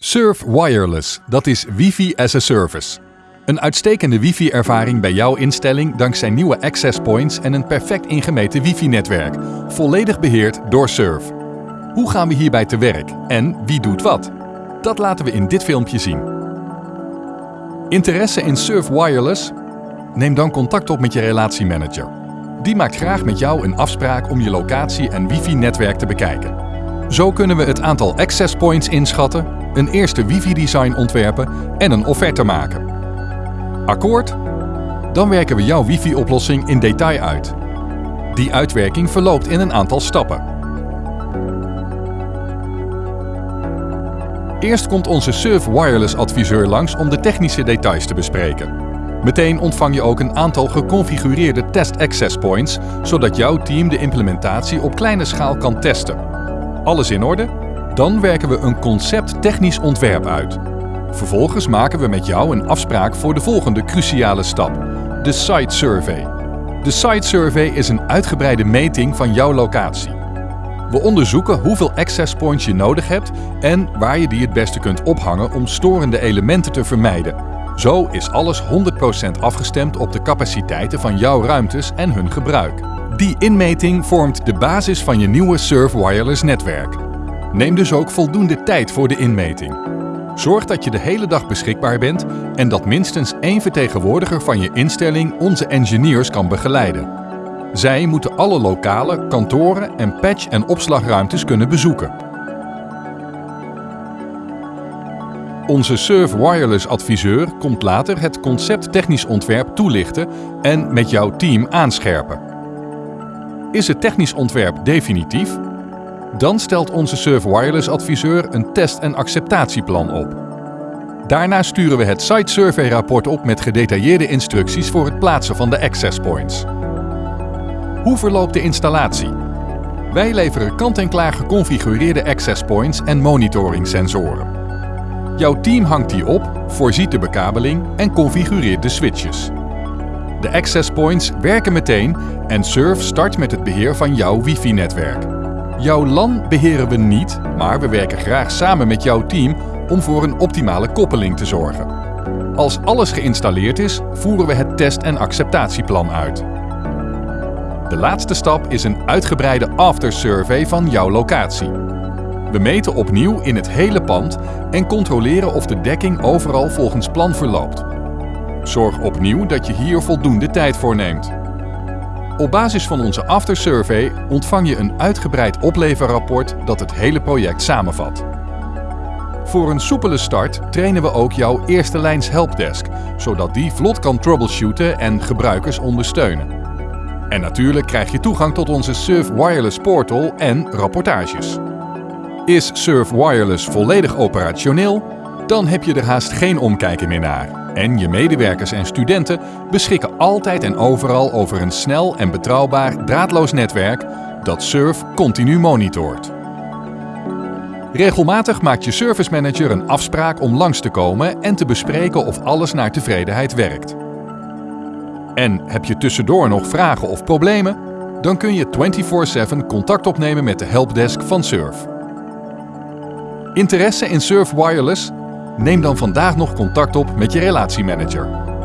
Surf Wireless, dat is Wifi as a Service. Een uitstekende wifi-ervaring bij jouw instelling dankzij nieuwe access points en een perfect ingemeten wifi-netwerk, volledig beheerd door Surf. Hoe gaan we hierbij te werk en wie doet wat? Dat laten we in dit filmpje zien. Interesse in Surf Wireless? Neem dan contact op met je relatiemanager. Die maakt graag met jou een afspraak om je locatie en wifi-netwerk te bekijken. Zo kunnen we het aantal access points inschatten, een eerste wifi-design ontwerpen en een offerte maken. Akkoord? Dan werken we jouw wifi-oplossing in detail uit. Die uitwerking verloopt in een aantal stappen. Eerst komt onze Surf Wireless adviseur langs om de technische details te bespreken. Meteen ontvang je ook een aantal geconfigureerde test access points, zodat jouw team de implementatie op kleine schaal kan testen. Alles in orde? Dan werken we een concept technisch ontwerp uit. Vervolgens maken we met jou een afspraak voor de volgende cruciale stap, de Site Survey. De Site Survey is een uitgebreide meting van jouw locatie. We onderzoeken hoeveel access points je nodig hebt en waar je die het beste kunt ophangen om storende elementen te vermijden. Zo is alles 100% afgestemd op de capaciteiten van jouw ruimtes en hun gebruik. Die inmeting vormt de basis van je nieuwe Surf Wireless netwerk. Neem dus ook voldoende tijd voor de inmeting. Zorg dat je de hele dag beschikbaar bent en dat minstens één vertegenwoordiger van je instelling onze engineers kan begeleiden. Zij moeten alle lokale, kantoren en patch- en opslagruimtes kunnen bezoeken. Onze Surf Wireless adviseur komt later het concept technisch ontwerp toelichten en met jouw team aanscherpen. Is het technisch ontwerp definitief? Dan stelt onze Surf Wireless adviseur een test- en acceptatieplan op. Daarna sturen we het Site Survey rapport op met gedetailleerde instructies voor het plaatsen van de access points. Hoe verloopt de installatie? Wij leveren kant-en-klaar geconfigureerde access points en monitoring sensoren. Jouw team hangt die op, voorziet de bekabeling en configureert de switches. De access points werken meteen en Surf start met het beheer van jouw wifi-netwerk. Jouw LAN beheren we niet, maar we werken graag samen met jouw team om voor een optimale koppeling te zorgen. Als alles geïnstalleerd is, voeren we het test- en acceptatieplan uit. De laatste stap is een uitgebreide after-survey van jouw locatie. We meten opnieuw in het hele pand en controleren of de dekking overal volgens plan verloopt. Zorg opnieuw dat je hier voldoende tijd voor neemt. Op basis van onze after-survey ontvang je een uitgebreid opleverrapport dat het hele project samenvat. Voor een soepele start trainen we ook jouw eerste lijns helpdesk, zodat die vlot kan troubleshooten en gebruikers ondersteunen. En natuurlijk krijg je toegang tot onze Surf Wireless Portal en rapportages. Is Surf Wireless volledig operationeel? Dan heb je er haast geen omkijken meer naar. En je medewerkers en studenten beschikken altijd en overal over een snel en betrouwbaar draadloos netwerk dat Surf continu monitort. Regelmatig maakt je service manager een afspraak om langs te komen en te bespreken of alles naar tevredenheid werkt. En heb je tussendoor nog vragen of problemen? Dan kun je 24/7 contact opnemen met de helpdesk van Surf. Interesse in Surf Wireless? Neem dan vandaag nog contact op met je relatiemanager.